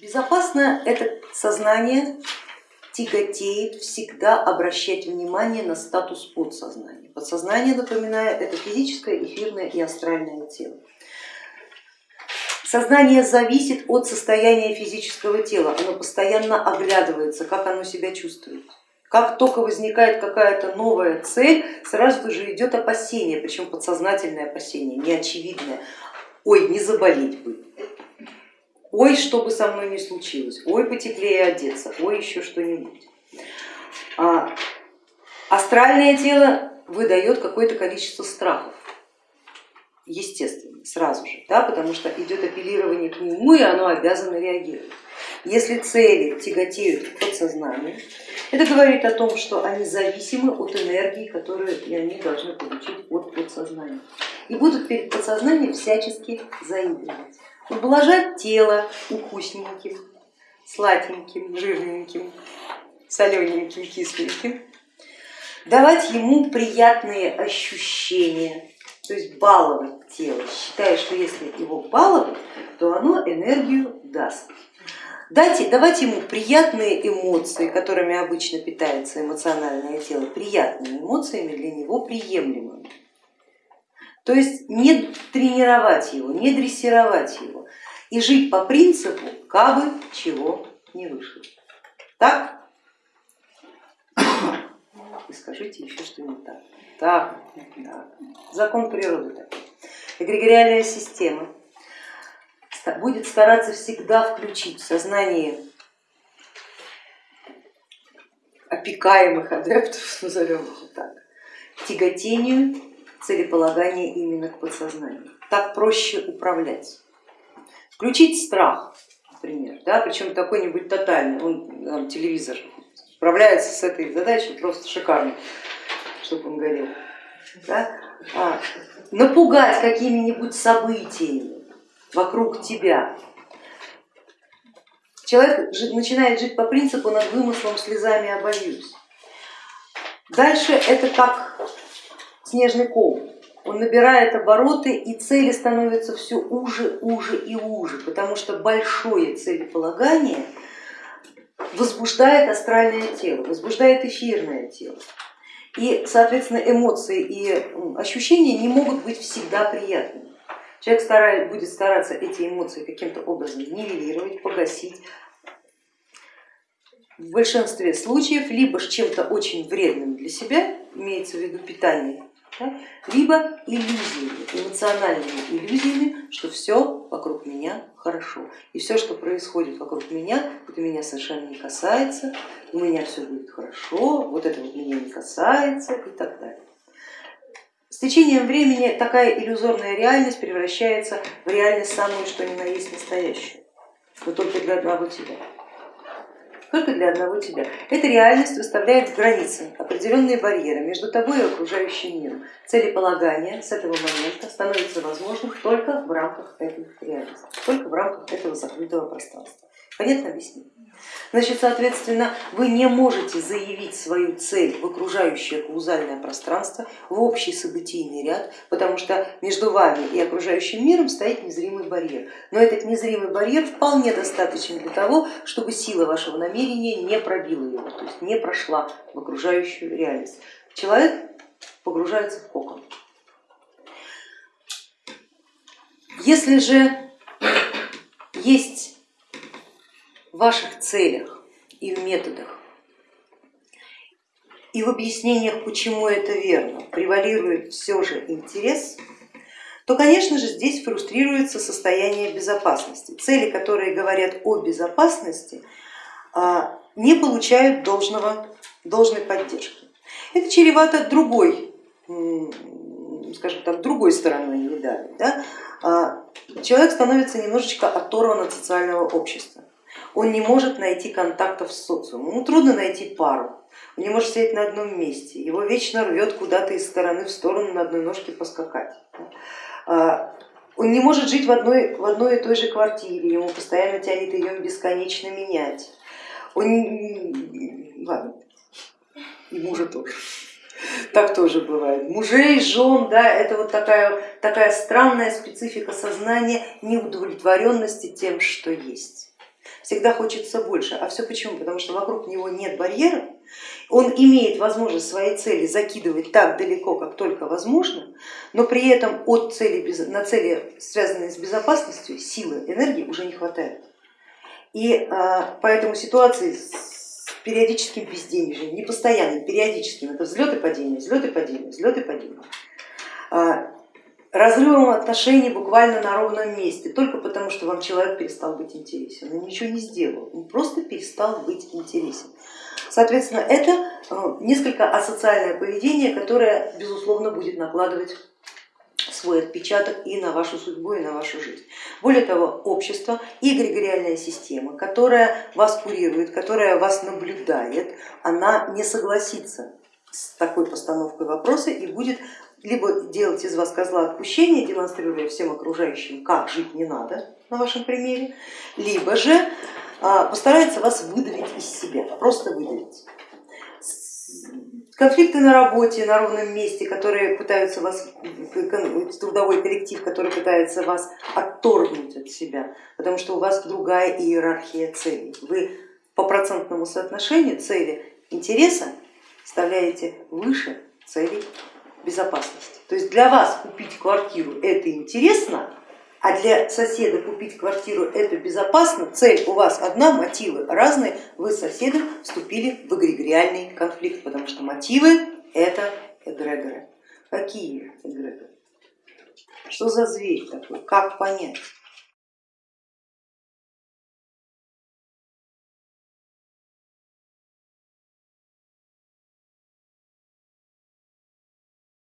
Безопасно это сознание тяготеет всегда обращать внимание на статус подсознания. Подсознание, напоминаю, это физическое, эфирное и астральное тело. Сознание зависит от состояния физического тела, оно постоянно оглядывается, как оно себя чувствует. Как только возникает какая-то новая цель, сразу же идет опасение, причем подсознательное опасение, неочевидное. Ой, не заболеть бы, ой, что бы со мной ни случилось, ой, потеплее одеться, ой, еще что-нибудь. А, астральное тело выдает какое-то количество страхов естественно, сразу же, да, потому что идет апеллирование к нему, и оно обязано реагировать. Если цели тяготеют к подсознанию, это говорит о том, что они зависимы от энергии, которую они должны получить от подсознания. И будут перед подсознанием всячески заигрывать. Ублажать тело укусненьким, сладеньким, жирненьким, солененьким, кисленьким, давать ему приятные ощущения, то есть баловать тело, считая, что если его баловать, то оно энергию даст. Дайте, давать ему приятные эмоции, которыми обычно питается эмоциональное тело, приятными эмоциями для него приемлемыми. То есть не тренировать его, не дрессировать его и жить по принципу, кабы чего не вышло. Так? И скажите еще, что не так. Так, да. закон природы такой. Эгрегориальная система будет стараться всегда включить в сознание опекаемых адептов, назовем их так, тяготению целеполагания именно к подсознанию. Так проще управлять. Включить страх, например, да, причем какой-нибудь тотальный, он там, телевизор справляется с этой задачей просто шикарно чтобы он горел. Да? А, напугать какими-нибудь событиями вокруг тебя. Человек начинает жить по принципу над вымыслом слезами обольюсь. Дальше это как снежный ком. Он набирает обороты и цели становятся все уже, уже и уже, потому что большое целеполагание возбуждает астральное тело, возбуждает эфирное тело. И, соответственно, эмоции и ощущения не могут быть всегда приятными. Человек старает, будет стараться эти эмоции каким-то образом нивелировать, погасить. В большинстве случаев либо чем-то очень вредным для себя, имеется в виду питание, да, либо иллюзиями, эмоциональными иллюзиями, что все вокруг меня хорошо. И все, что происходит вокруг меня, это меня совершенно не касается, у меня все будет хорошо, вот это вот меня не касается и так далее. С течением времени такая иллюзорная реальность превращается в реальность самую, что ни на есть настоящую, но только для одного тебя только для одного тебя. Эта реальность выставляет границы, определенные барьеры между тобой и окружающим миром. Целеполагание с этого момента становится возможным только в рамках этой реальности, только в рамках этого закрытого пространства. Понятно объяснить? Значит, соответственно, вы не можете заявить свою цель в окружающее каузальное пространство, в общий событийный ряд, потому что между вами и окружающим миром стоит незримый барьер. Но этот незримый барьер вполне достаточен для того, чтобы сила вашего намерения не пробила его, то есть не прошла в окружающую реальность. Человек погружается в кокон. Если же есть ваших целях и в методах и в объяснениях, почему это верно, превалирует все же интерес, то, конечно же, здесь фрустрируется состояние безопасности. Цели, которые говорят о безопасности, а, не получают должного, должной поддержки. Это чревато другой, скажем так, другой стороной медали. Да? А, человек становится немножечко оторван от социального общества он не может найти контактов с социумом, ему трудно найти пару, он не может сидеть на одном месте, его вечно рвет куда-то из стороны в сторону на одной ножке поскакать. А, он не может жить в одной, в одной и той же квартире, ему постоянно тянет ее бесконечно менять. Он, ладно, мужа тоже. Так тоже бывает. Мужей, жен, да, это вот такая, такая странная специфика сознания неудовлетворенности тем, что есть. Всегда хочется больше. А все почему? Потому что вокруг него нет барьеров, он имеет возможность свои цели закидывать так далеко, как только возможно, но при этом от цели, на цели, связанные с безопасностью, силы, энергии уже не хватает. И а, поэтому ситуации с периодическим безденежьем, не постоянным, периодическим, это взлет и падение, взлет и падение, разрывом отношений буквально на ровном месте, только потому что вам человек перестал быть интересен, он ничего не сделал, он просто перестал быть интересен. Соответственно, это э, несколько асоциальное поведение, которое, безусловно, будет накладывать свой отпечаток и на вашу судьбу, и на вашу жизнь. Более того, общество и эгрегориальная система, которая вас курирует, которая вас наблюдает, она не согласится с такой постановкой вопроса и будет либо делать из вас козла отпущения, демонстрируя всем окружающим, как жить не надо на вашем примере, либо же а, постарается вас выдавить из себя, просто выдавить. Конфликты на работе, на ровном месте, которые пытаются вас, трудовой коллектив, который пытается вас отторгнуть от себя, потому что у вас другая иерархия целей. Вы по процентному соотношению цели интереса ставляете выше целей безопасности. То есть для вас купить квартиру это интересно, а для соседа купить квартиру это безопасно, цель у вас одна, мотивы разные, вы с соседом вступили в эгрегориальный конфликт, потому что мотивы это эгрегоры. Какие эгрегоры? Что за зверь такой? Как понять?